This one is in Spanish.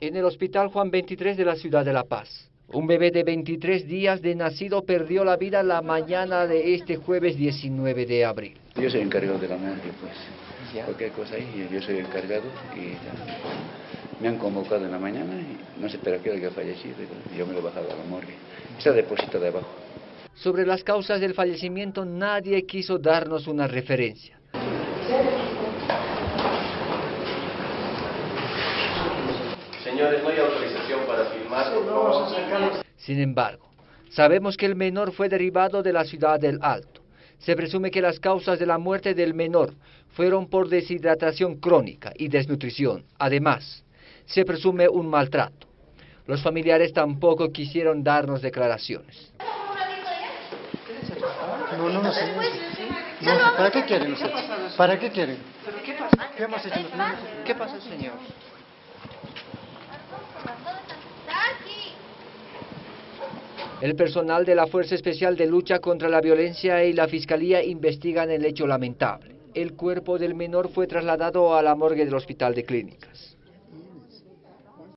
En el Hospital Juan 23 de la ciudad de La Paz, un bebé de 23 días de nacido perdió la vida la mañana de este jueves 19 de abril. Yo soy encargado de la madre, pues. Cualquier cosa ahí, yo soy encargado y me han convocado en la mañana y no sé para qué haya fallecido. Yo me lo he bajado a la morgue. Está depositado de abajo. Sobre las causas del fallecimiento nadie quiso darnos una referencia. Señores, no hay autorización para filmar. Sin embargo, sabemos que el menor fue derivado de la ciudad del Alto. Se presume que las causas de la muerte del menor fueron por deshidratación crónica y desnutrición. Además, se presume un maltrato. Los familiares tampoco quisieron darnos declaraciones. No, no, no, señor. No, ¿Para qué quieren ustedes? ¿Para qué quieren? ¿Pero qué pasa? ¿Qué hemos hecho nosotros? ¿Qué pasa, señor? El personal de la Fuerza Especial de Lucha contra la Violencia y la Fiscalía investigan el hecho lamentable. El cuerpo del menor fue trasladado a la morgue del Hospital de Clínicas.